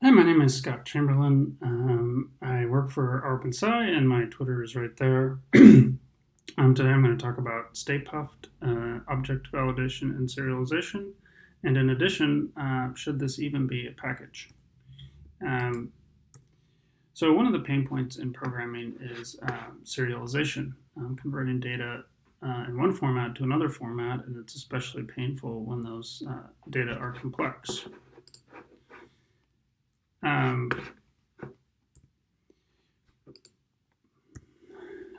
Hi, my name is Scott Chamberlain. Um, I work for OpenSci, and my Twitter is right there. um, today I'm going to talk about Stay Puft, uh, object validation and serialization. And in addition, uh, should this even be a package? Um, so one of the pain points in programming is um, serialization, um, converting data uh, in one format to another format, and it's especially painful when those uh, data are complex. Um,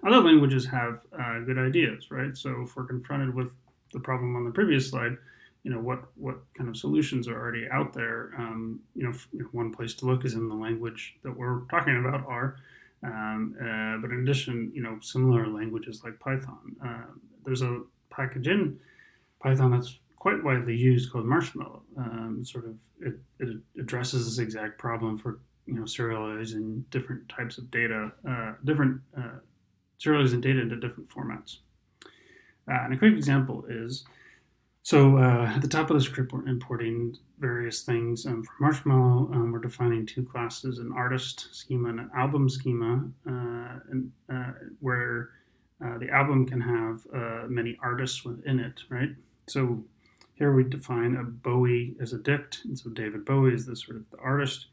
other languages have uh, good ideas, right? So if we're confronted with the problem on the previous slide, you know what what kind of solutions are already out there. Um, you know, one place to look is in the language that we're talking about, R. Um, uh, but in addition, you know, similar languages like Python. Uh, there's a package in Python that's quite widely used called Marshmallow. Um, sort of it, it, addresses this exact problem for you know serializing different types of data, uh, different uh, serializing data into different formats. Uh, and a quick example is so uh, at the top of the script, we're importing various things um, from Marshmallow. Um, we're defining two classes, an artist schema and an album schema, uh, and, uh, where the album can have many artists within it, right? So here we define a Bowie as a dict, and so David Bowie is the sort of the artist.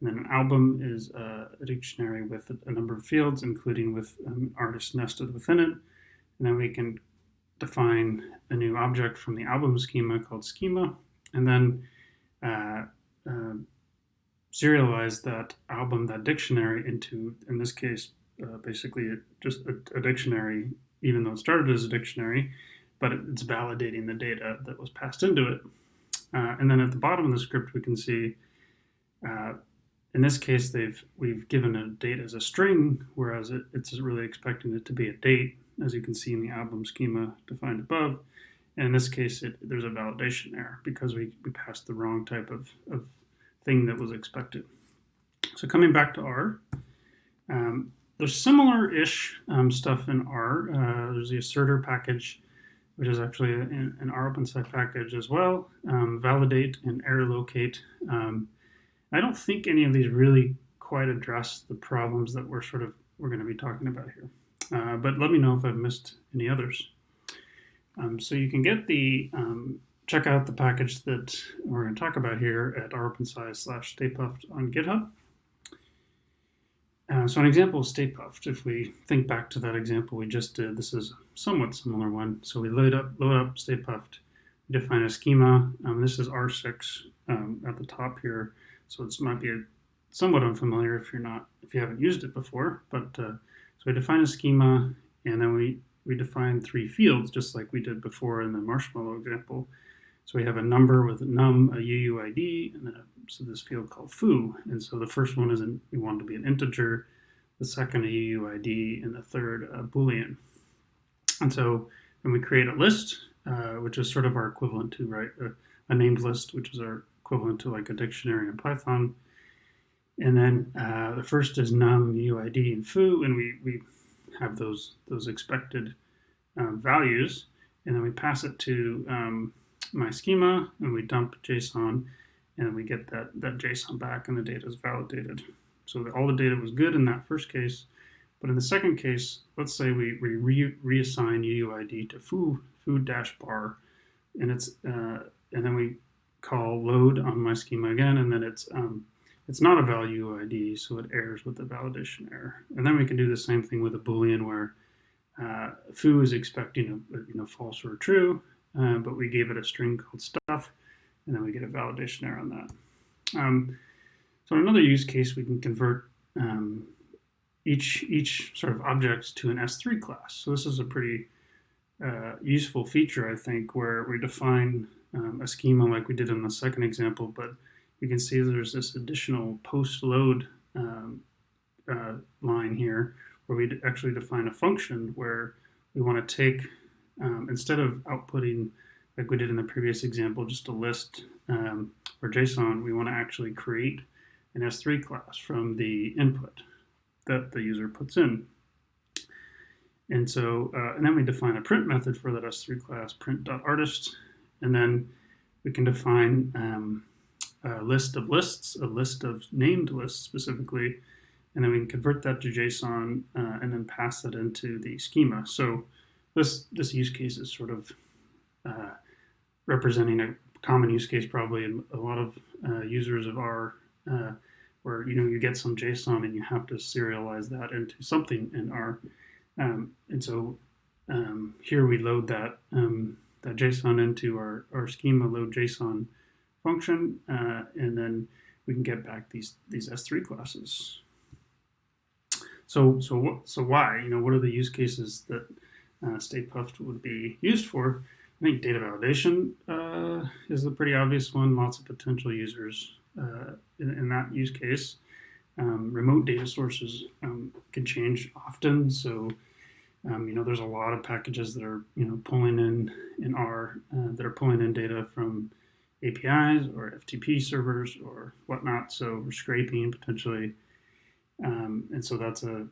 And then an album is a, a dictionary with a, a, number of fields, including with an artist nested within it. And then we can define a new object from the album schema called schema, and then uh, uh, serialize that album, that dictionary, into, in this case, uh, basically just a, a dictionary, even though it started as a dictionary, but it's validating the data that was passed into it. Uh, and then at the bottom of the script, we can see, uh, in this case, they've we've given a date as a string, whereas it, it's really expecting it to be a date, as you can see in the album schema defined above. And in this case, it, there's a validation error because we, we passed the wrong type of, of thing that was expected. So coming back to R, um, there's similar-ish um, stuff in R. Uh, there's the assertr package which is actually in, in rOpenSci package as well, um, validate and errorlocate. Um, I don't think any of these really quite address the problems that we're sort of we're going to be talking about here. Uh, but let me know if I've missed any others. Um, so you can get the um, check out the package that we're going to talk about here at rOpenSci slash staypuft on GitHub. Uh, so an example of stay puft, if we think back to that example we just did, this is a somewhat similar one. So we load up, load up stay puft, we define a schema. Um, this is R6 um, at the top here. So this might be a, somewhat unfamiliar if you're not, if you haven't used it before. But uh, so we define a schema and then we, we define three fields just like we did before in the marshmallow example. So we have a number with a num, a UUID, and then a, so this field called foo. And so the first one is an, we want to be an integer, the second a UUID, and the third a Boolean. And so then we create a list, uh, which is sort of our equivalent to, right, a, a, named list, which is our equivalent to like a dictionary in Python. And then uh, the first is num, UUID, and foo, and we, we have those, those expected um, values. And then we pass it to um, my schema and we dump JSON and we get that, that JSON back and the data is validated. So all the data was good in that first case, but in the second case, let's say we, we re reassign UUID to foo, food dash bar, and it's uh, and then we call load on my schema again, and then it's um, it's not a value ID, so it errors with the validation error. And then we can do the same thing with a Boolean where uh, foo is expecting a, you know false or true, uh, but we gave it a string called stuff, and then we get a validation error on that. Um, so in another use case, we can convert um, each, each sort of object to an S3 class. So this is a pretty uh, useful feature, I think, where we define um, a schema like we did in the second example, but you can see there's this additional post-load um, uh, line here where we actually define a function where we want to take um, instead of outputting, like we did in the previous example, just a list um, or JSON, we want to actually create an S3 class from the input that the user puts in. And so, uh, and then we define a print method for that S3 class, print.artist, and then we can define um, a list of lists, a list of named lists specifically, and then we can convert that to JSON uh, and then pass that into the schema. So this this use case is sort of uh, representing a common use case probably in a lot of uh, users of R, uh, where you know you get some JSON and you have to serialize that into something in R, um, and so um, here we load that um, that JSON into our, our schema load JSON function, uh, and then we can get back these these S3 classes. So so what so why you know what are the use cases that uh, Stay Puft would be used for? I think data validation uh, is a pretty obvious one. Lots of potential users uh, in, in, that use case. Um, remote data sources um, can change often, so um, you know there's a lot of packages that are you know pulling in in R uh, that are pulling in data from APIs or FTP servers or whatnot. So we're scraping potentially, um, and so that's a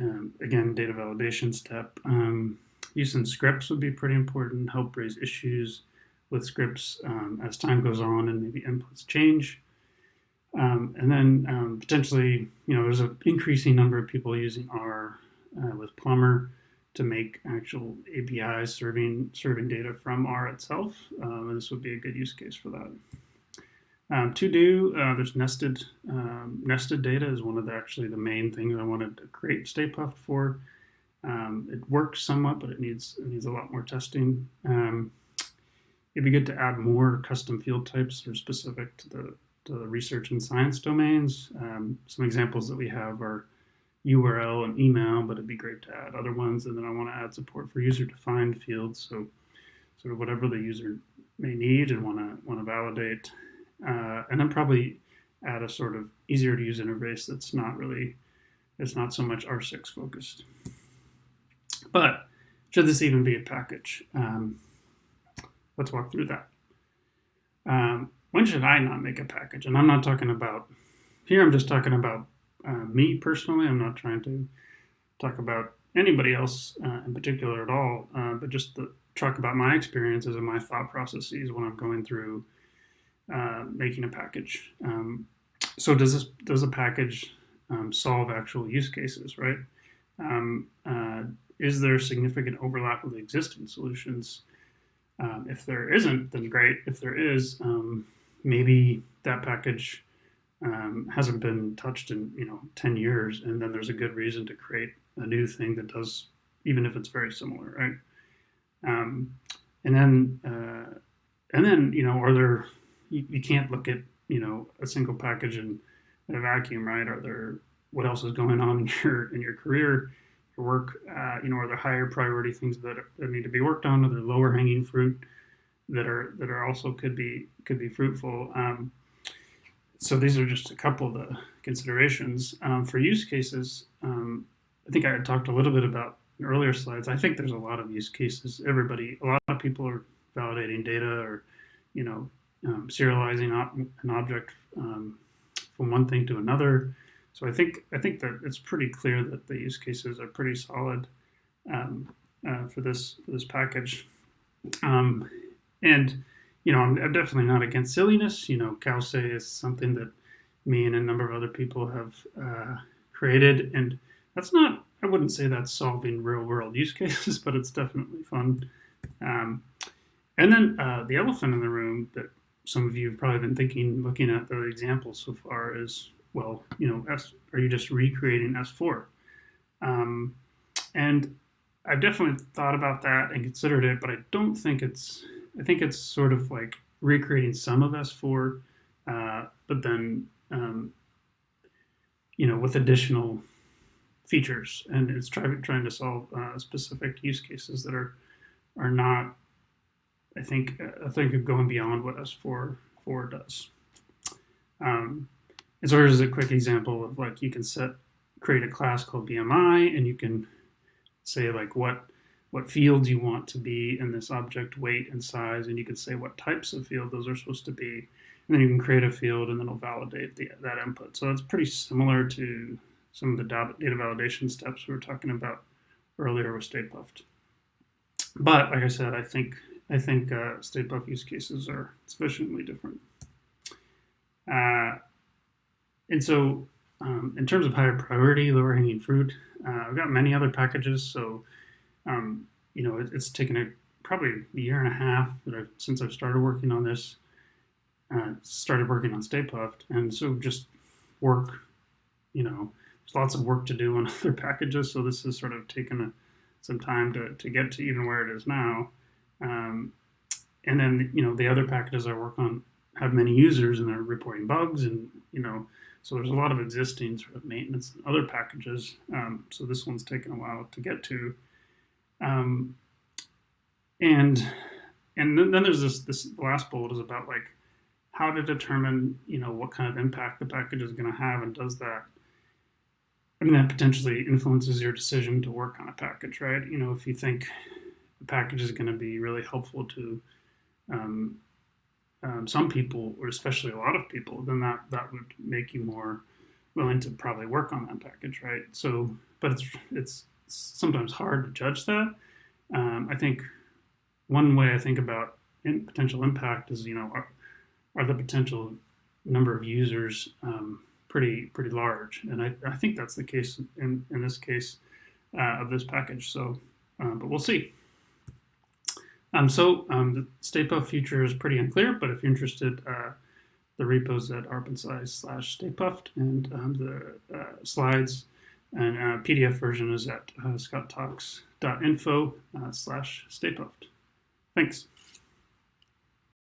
um, again data validation step. Um, using scripts would be pretty important. Help raise issues with scripts um, as time goes on and maybe inputs change. Um, and then um, potentially, you know, there's an increasing number of people using R uh, with Plumber to make actual APIs serving serving data from R itself. Um, and this would be a good use case for that. Um, to do, uh, there's nested um, nested data is one of the actually the main things I wanted to create Stay Puft for. Um, it works somewhat, but it needs it needs a lot more testing. Um, it'd be good to add more custom field types that are specific to the to the research and science domains. Um, some examples that we have are URL and email, but it'd be great to add other ones. And then I want to add support for user-defined fields, so sort of whatever the user may need and want to want to validate. Uh, and then probably add a sort of easier to use interface that's not really it's not so much R6 focused. But should this even be a package? Um, let's walk through that. Um, when should I not make a package? And I'm not talking about, here I'm just talking about uh, me personally. I'm not trying to talk about anybody else uh, in particular at all, uh, but just the, talk about my experiences and my thought processes when I'm going through uh, making a package. Um, so does this does a package um, solve actual use cases, right? Um, uh, is there significant overlap with existing solutions? Um, if there isn't, then great. If there is, um, maybe that package um, hasn't been touched in you know 10 years, and then there's a good reason to create a new thing that does, even if it's very similar, right? And then, uh, and then you know, are there? You, you can't look at you know a single package in, in a vacuum, right? Are there what else is going on in your in your career? your work, uh, you know, are there higher priority things that, that need to be worked on? Are there lower hanging fruit that are that are also could be could be fruitful? Um, so these are just a couple of the considerations um, for use cases. Um, I think I had talked a little bit about earlier slides. I think there's a lot of use cases. Everybody, a lot of people are validating data or, you know, um, serializing op an object um, from one thing to another. So I think I think that it's pretty clear that the use cases are pretty solid um, uh, for this for this package. Um, and you know, I'm, I'm, definitely not against silliness. You know, cowsay is something that me and a number of other people have uh, created, and that's not. I wouldn't say that's solving real world use cases, but it's definitely fun. Um, and then uh, the elephant in the room that some of you have probably been thinking, looking at the examples so far, is well, you know, S, are you just recreating S4? Um, and I've definitely thought about that and considered it, but I don't think it's, I think it's sort of like recreating some of S4, uh, but then, um, you know, with additional features. And it's try, trying to solve uh, specific use cases that are, are not, I think, I think of going beyond what S4 4 does. Um, and so here's a quick example of like you can set create a class called BMI and you can say like what what fields you want to be in this object weight and size and you can say what types of field those are supposed to be and then you can create a field and then it'll validate the, that input. So that's pretty similar to some of the data validation steps we were talking about earlier with Stay. But like I said, I think I think uh, Stay Puft use cases are sufficiently different. Uh, and so, um, in terms of higher priority, lower hanging fruit, uh, I've got many other packages. So, um, you know, it, it's taken a probably a year and a half that I've, since I've started working on this. Uh, started working on Stay Puft, and so just work. You know, there's lots of work to do on other packages, so this has sort of taken a, some time to, to get to even where it is now. Um, and then you know the other packages I work on have many users and they're reporting bugs and you know so there's a lot of existing sort of maintenance and other packages. Um, so this one's taken a while to get to. Um, and and then, then there's this this last bullet is about like how to determine you know what kind of impact the package is going to have and does that I mean that potentially influences your decision to work on a package, right? You know, if you think the package is going to be really helpful to um, um, some people, or especially a lot of people, then that that would make you more willing to probably work on that package, right? So, but it's it's sometimes hard to judge that. Um, I think one way I think about in potential impact is you know are, are the potential number of users um, pretty pretty large, and I, I think that's the case in in this case uh, of this package. So, uh, but we'll see. Um, so um, the StayPuft future is pretty unclear, but if you're interested, uh, the repos at rOpenSci slash staypuft and um, the uh, slides and uh, PDF version is at uh, scotttalks.info uh, slash staypuft. Thanks.